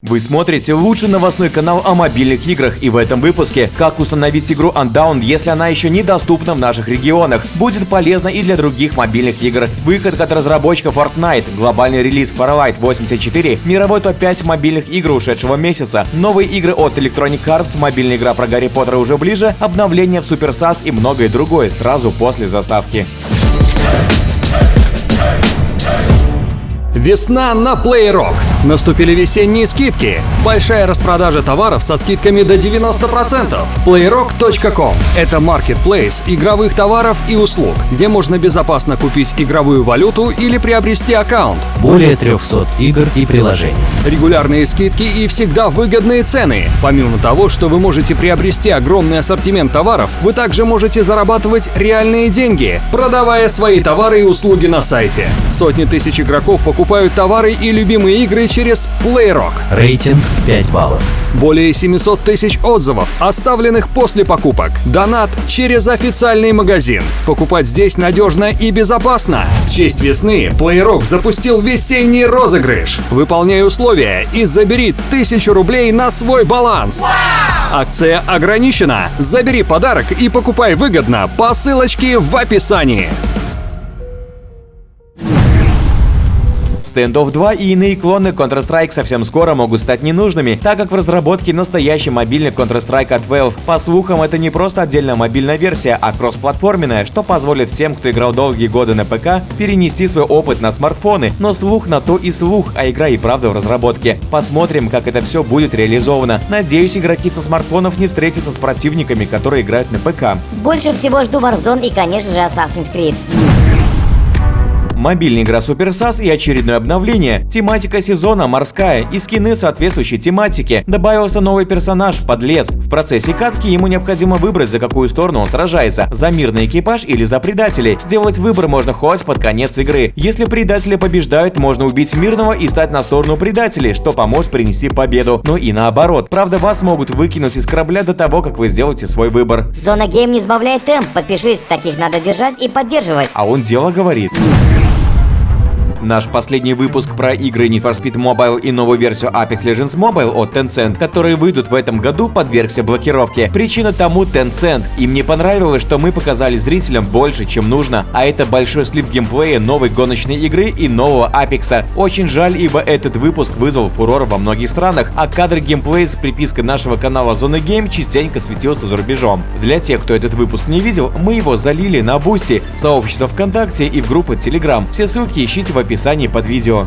Вы смотрите лучший новостной канал о мобильных играх и в этом выпуске как установить игру Undown, если она еще недоступна в наших регионах. Будет полезно и для других мобильных игр. Выход от разработчика Fortnite, глобальный релиз Farlight 84, мировой топ-5 мобильных игр ушедшего месяца, новые игры от Electronic Arts, мобильная игра про Гарри Поттера уже ближе, обновление в Super SAS и многое другое сразу после заставки. Весна на PlayRock. Наступили весенние скидки. Большая распродажа товаров со скидками до 90%. Playrock.com – это маркетплейс игровых товаров и услуг, где можно безопасно купить игровую валюту или приобрести аккаунт. Более 300 игр и приложений. Регулярные скидки и всегда выгодные цены. Помимо того, что вы можете приобрести огромный ассортимент товаров, вы также можете зарабатывать реальные деньги, продавая свои товары и услуги на сайте. Сотни тысяч игроков покупают товары и любимые игры через PlayRock. Рейтинг 5 баллов. Более 700 тысяч отзывов, оставленных после покупок. Донат через официальный магазин. Покупать здесь надежно и безопасно. В честь весны PlayRock запустил весенний розыгрыш. Выполняй условия и забери тысячу рублей на свой баланс. Акция ограничена. Забери подарок и покупай выгодно по ссылочке в описании. Standoff 2 и иные клоны Counter-Strike совсем скоро могут стать ненужными, так как в разработке настоящий мобильный Counter-Strike от Valve. По слухам, это не просто отдельная мобильная версия, а кроссплатформенная, что позволит всем, кто играл долгие годы на ПК, перенести свой опыт на смартфоны. Но слух на то и слух, а игра и правда в разработке. Посмотрим, как это все будет реализовано. Надеюсь, игроки со смартфонов не встретятся с противниками, которые играют на ПК. Больше всего жду Warzone и, конечно же, Assassin's Creed. Мобильная игра Super SAS и очередное обновление. Тематика сезона морская и скины соответствующей тематике. Добавился новый персонаж – Подлец. В процессе катки ему необходимо выбрать, за какую сторону он сражается – за мирный экипаж или за предателей. Сделать выбор можно хоть под конец игры. Если предатели побеждают, можно убить мирного и стать на сторону предателей, что поможет принести победу. Но и наоборот. Правда, вас могут выкинуть из корабля до того, как вы сделаете свой выбор. Зона Гейм не сбавляет темп. Подпишись, таких надо держать и поддерживать. А он дело говорит. Наш последний выпуск про игры Need for Speed Mobile и новую версию Apex Legends Mobile от Tencent, которые выйдут в этом году, подвергся блокировке. Причина тому Tencent. Им не понравилось, что мы показали зрителям больше, чем нужно, а это большой слив геймплея новой гоночной игры и нового Apex. Очень жаль, ибо этот выпуск вызвал фурор во многих странах, а кадр геймплея с припиской нашего канала Зона Game частенько светился за рубежом. Для тех, кто этот выпуск не видел, мы его залили на Boosty, в сообщество ВКонтакте и в группу Telegram. Все ссылки ищите в описании под видео.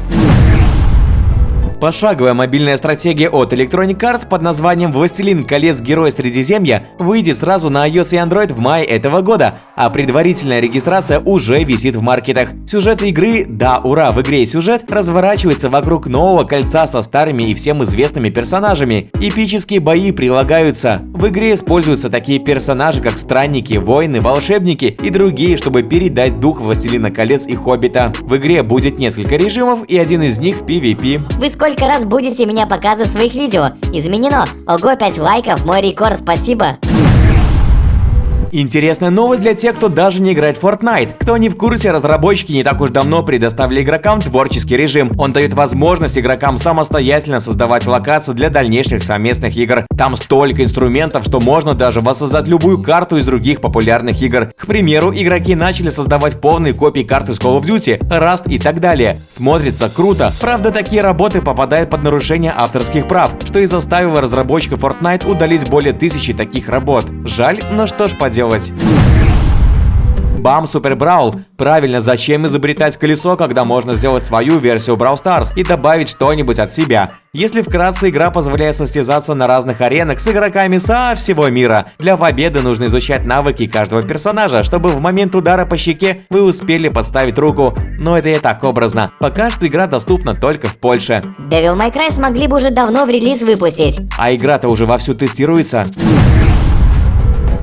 Пошаговая мобильная стратегия от Electronic Arts под названием «Властелин колец. Герой Средиземья» выйдет сразу на iOS и Android в мае этого года, а предварительная регистрация уже висит в маркетах. Сюжет игры, да, ура, в игре сюжет, разворачивается вокруг нового кольца со старыми и всем известными персонажами. Эпические бои прилагаются. В игре используются такие персонажи, как странники, воины, волшебники и другие, чтобы передать дух Властелина колец и Хоббита. В игре будет несколько режимов и один из них PvP. Вы сколько раз будете меня показывать в своих видео? Изменено. Ого, 5 лайков, мой рекорд, спасибо. Интересная новость для тех, кто даже не играет в Fortnite. Кто не в курсе, разработчики не так уж давно предоставили игрокам творческий режим. Он дает возможность игрокам самостоятельно создавать локации для дальнейших совместных игр. Там столько инструментов, что можно даже воссоздать любую карту из других популярных игр. К примеру, игроки начали создавать полные копии карты с Call of Duty, Rust и так далее. Смотрится круто. Правда, такие работы попадают под нарушение авторских прав, что и заставило разработчиков Fortnite удалить более тысячи таких работ. Жаль, но что ж поделать делать. Бам, Супер Браул. Правильно, зачем изобретать колесо, когда можно сделать свою версию Brawl Stars и добавить что-нибудь от себя? Если вкратце, игра позволяет состязаться на разных аренах с игроками со всего мира. Для победы нужно изучать навыки каждого персонажа, чтобы в момент удара по щеке вы успели подставить руку. Но это и так образно. Пока что игра доступна только в Польше. Devil May Cry смогли бы уже давно в релиз выпустить. А игра-то уже вовсю тестируется.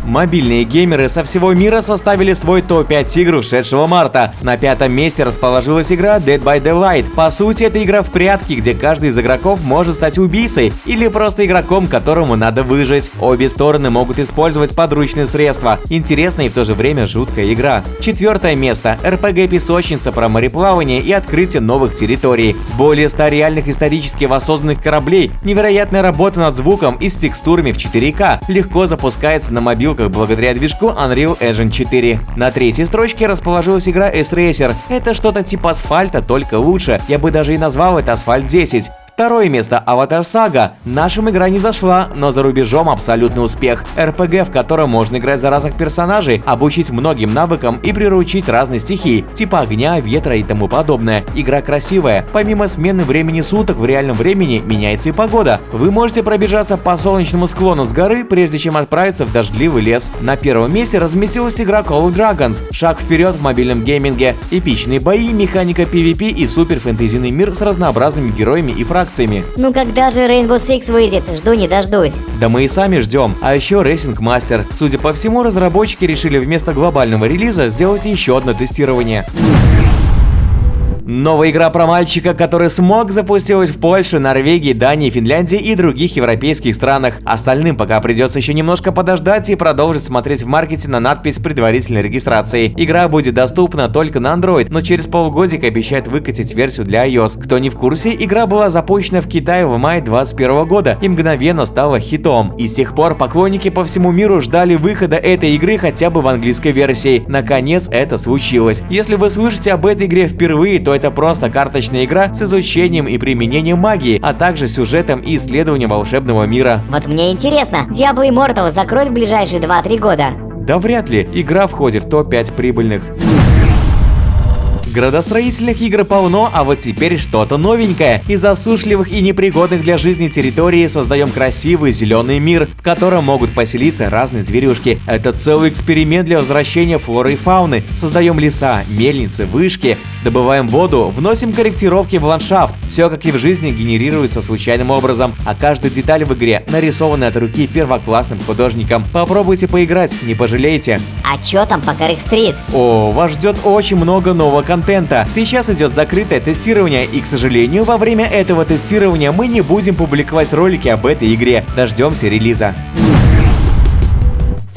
Мобильные геймеры со всего мира составили свой топ-5 игр ушедшего марта. На пятом месте расположилась игра Dead by Daylight. По сути, это игра в прятки, где каждый из игроков может стать убийцей или просто игроком, которому надо выжить. Обе стороны могут использовать подручные средства. Интересная и в то же время жуткая игра. Четвертое место – RPG-песочница про мореплавание и открытие новых территорий. Более 100 реальных исторически воссозданных кораблей, невероятная работа над звуком и с текстурами в 4К легко запускается на мобилках благодаря движку Unreal Engine 4. На третьей строчке расположилась игра S-Racer. Это что-то типа асфальта, только лучше. Я бы даже и назвал это Асфальт 10. Второе место Аватар Сага. Нашим игра не зашла, но за рубежом абсолютный успех. РПГ, в котором можно играть за разных персонажей, обучить многим навыкам и приручить разные стихии, типа огня, ветра и тому подобное. Игра красивая. Помимо смены времени суток в реальном времени меняется и погода. Вы можете пробежаться по солнечному склону с горы, прежде чем отправиться в дождливый лес. На первом месте разместилась игра Call of Dragons. Шаг вперед в мобильном гейминге. Эпичные бои, механика PvP и супер фэнтезийный мир с разнообразными героями и фракциями акциями. Ну когда же Rainbow Six выйдет? Жду не дождусь. Да мы и сами ждем. А еще Racing Master. Судя по всему, разработчики решили вместо глобального релиза сделать еще одно тестирование. Новая игра про мальчика, который смог, запустилась в Польше, Норвегии, Дании, Финляндии и других европейских странах. Остальным пока придется еще немножко подождать и продолжить смотреть в маркете на надпись предварительной регистрации. Игра будет доступна только на Android, но через полгодика обещают выкатить версию для iOS. Кто не в курсе, игра была запущена в Китае в мае 2021 года и мгновенно стала хитом. И с тех пор поклонники по всему миру ждали выхода этой игры хотя бы в английской версии. Наконец это случилось. Если вы слышите об этой игре впервые, то это просто карточная игра с изучением и применением магии, а также сюжетом и исследованием волшебного мира. Вот мне интересно, Diablo Immortal закроют в ближайшие 2-3 года? Да вряд ли, игра входит в топ-5 прибыльных. Градостроительных игр полно, а вот теперь что-то новенькое. Из засушливых и непригодных для жизни территории создаем красивый зеленый мир, в котором могут поселиться разные зверюшки. Это целый эксперимент для возвращения флоры и фауны. Создаем леса, мельницы, вышки, добываем воду, вносим корректировки в ландшафт. Все, как и в жизни, генерируется случайным образом, а каждая деталь в игре нарисована от руки первоклассным художником. Попробуйте поиграть, не пожалеете. А чё там по Коррек Стрит? О, вас ждет очень много нового контента контента. Сейчас идет закрытое тестирование, и, к сожалению, во время этого тестирования мы не будем публиковать ролики об этой игре. Дождемся релиза.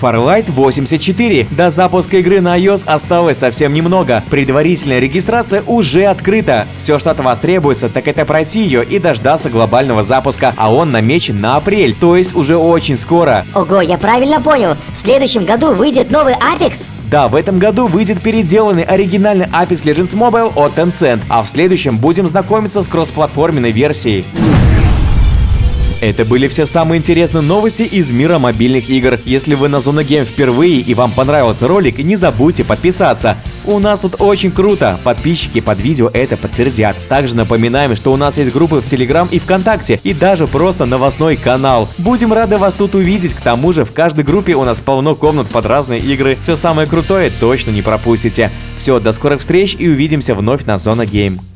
Farlight 84. До запуска игры на iOS осталось совсем немного. Предварительная регистрация уже открыта. Все, что от вас требуется, так это пройти ее и дождаться глобального запуска, а он намечен на апрель, то есть уже очень скоро. Ого, я правильно понял. В следующем году выйдет новый Apex? Да, в этом году выйдет переделанный оригинальный Apex Legends Mobile от Tencent, а в следующем будем знакомиться с кроссплатформенной версией. Это были все самые интересные новости из мира мобильных игр. Если вы на Зона Game впервые и вам понравился ролик, не забудьте подписаться. У нас тут очень круто, подписчики под видео это подтвердят. Также напоминаем, что у нас есть группы в Телеграм и ВКонтакте, и даже просто новостной канал. Будем рады вас тут увидеть, к тому же в каждой группе у нас полно комнат под разные игры. Все самое крутое точно не пропустите. Все, до скорых встреч и увидимся вновь на Зона Game.